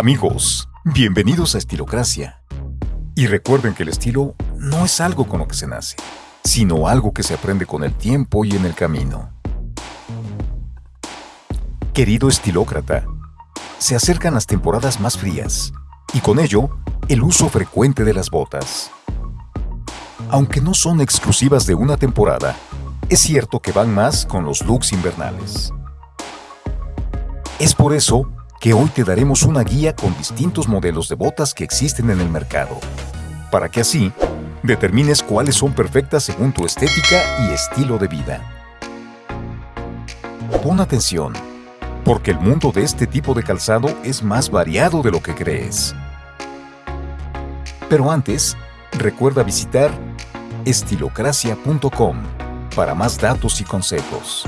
Amigos, bienvenidos a Estilocracia. Y recuerden que el estilo no es algo con lo que se nace, sino algo que se aprende con el tiempo y en el camino. Querido estilócrata, se acercan las temporadas más frías y con ello el uso frecuente de las botas. Aunque no son exclusivas de una temporada, es cierto que van más con los looks invernales. Es por eso que hoy te daremos una guía con distintos modelos de botas que existen en el mercado, para que así determines cuáles son perfectas según tu estética y estilo de vida. Pon atención, porque el mundo de este tipo de calzado es más variado de lo que crees. Pero antes, recuerda visitar estilocracia.com para más datos y consejos.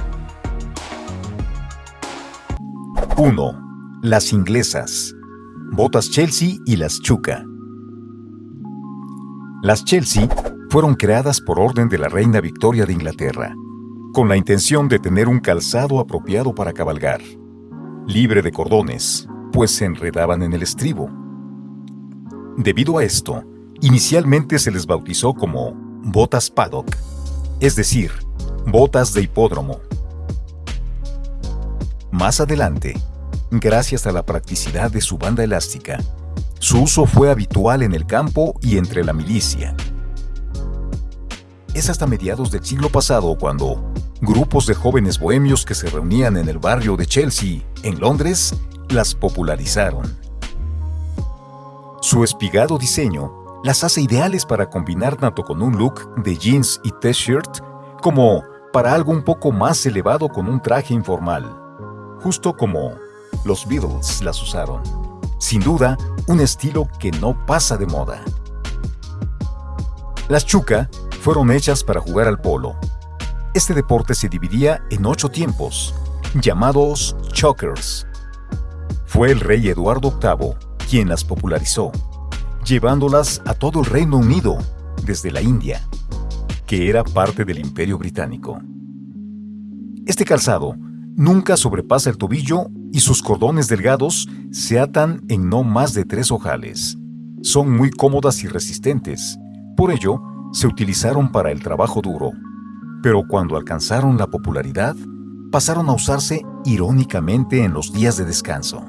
1 las inglesas, botas Chelsea y las Chuca. Las Chelsea fueron creadas por orden de la reina Victoria de Inglaterra, con la intención de tener un calzado apropiado para cabalgar, libre de cordones, pues se enredaban en el estribo. Debido a esto, inicialmente se les bautizó como botas paddock, es decir, botas de hipódromo. Más adelante, gracias a la practicidad de su banda elástica. Su uso fue habitual en el campo y entre la milicia. Es hasta mediados del siglo pasado cuando grupos de jóvenes bohemios que se reunían en el barrio de Chelsea, en Londres, las popularizaron. Su espigado diseño las hace ideales para combinar tanto con un look de jeans y t-shirt como para algo un poco más elevado con un traje informal, justo como los Beatles las usaron. Sin duda, un estilo que no pasa de moda. Las Chuca fueron hechas para jugar al polo. Este deporte se dividía en ocho tiempos, llamados chokers. Fue el rey Eduardo VIII quien las popularizó, llevándolas a todo el Reino Unido, desde la India, que era parte del Imperio Británico. Este calzado nunca sobrepasa el tobillo y sus cordones delgados se atan en no más de tres ojales. Son muy cómodas y resistentes, por ello se utilizaron para el trabajo duro. Pero cuando alcanzaron la popularidad, pasaron a usarse irónicamente en los días de descanso.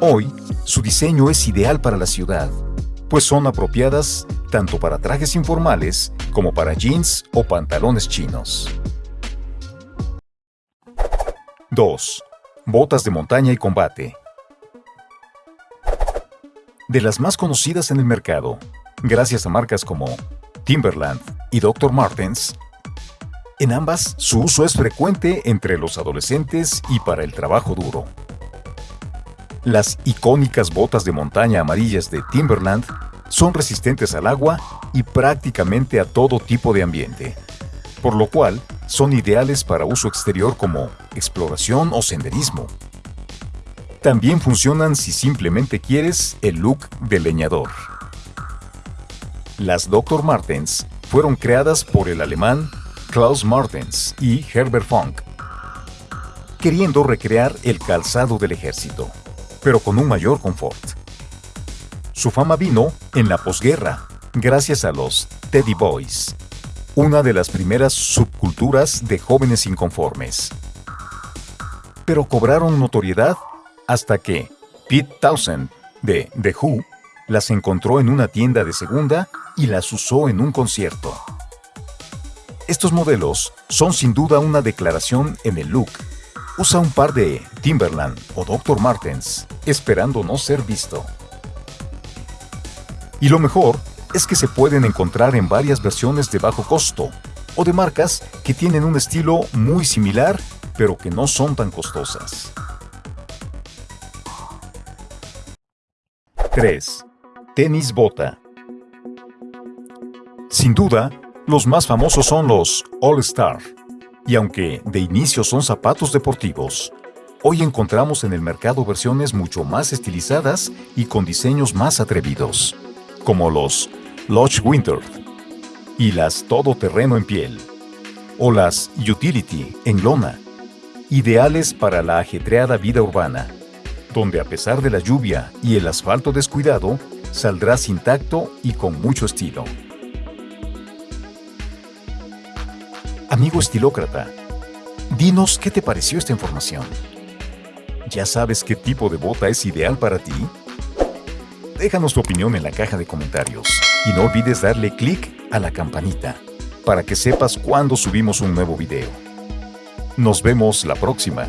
Hoy, su diseño es ideal para la ciudad, pues son apropiadas tanto para trajes informales como para jeans o pantalones chinos. 2. Botas de montaña y combate. De las más conocidas en el mercado, gracias a marcas como Timberland y Dr. Martens, en ambas su uso es frecuente entre los adolescentes y para el trabajo duro. Las icónicas botas de montaña amarillas de Timberland son resistentes al agua y prácticamente a todo tipo de ambiente, por lo cual son ideales para uso exterior como exploración o senderismo. También funcionan si simplemente quieres el look de leñador. Las Dr. Martens fueron creadas por el alemán Klaus Martens y Herbert Funk, queriendo recrear el calzado del ejército, pero con un mayor confort. Su fama vino en la posguerra, gracias a los Teddy Boys, una de las primeras subculturas de jóvenes inconformes. Pero cobraron notoriedad hasta que Pete Townsend, de The Who, las encontró en una tienda de segunda y las usó en un concierto. Estos modelos son sin duda una declaración en el look. Usa un par de Timberland o Dr. Martens, esperando no ser visto. Y lo mejor es que se pueden encontrar en varias versiones de bajo costo o de marcas que tienen un estilo muy similar pero que no son tan costosas. 3. Tenis bota. Sin duda, los más famosos son los All Star, y aunque de inicio son zapatos deportivos, hoy encontramos en el mercado versiones mucho más estilizadas y con diseños más atrevidos, como los Lodge Winter y las Todoterreno en piel, o las Utility en lona, ideales para la ajetreada vida urbana, donde a pesar de la lluvia y el asfalto descuidado, saldrás intacto y con mucho estilo. Amigo estilócrata, dinos qué te pareció esta información. ¿Ya sabes qué tipo de bota es ideal para ti? Déjanos tu opinión en la caja de comentarios y no olvides darle clic a la campanita para que sepas cuando subimos un nuevo video. Nos vemos la próxima.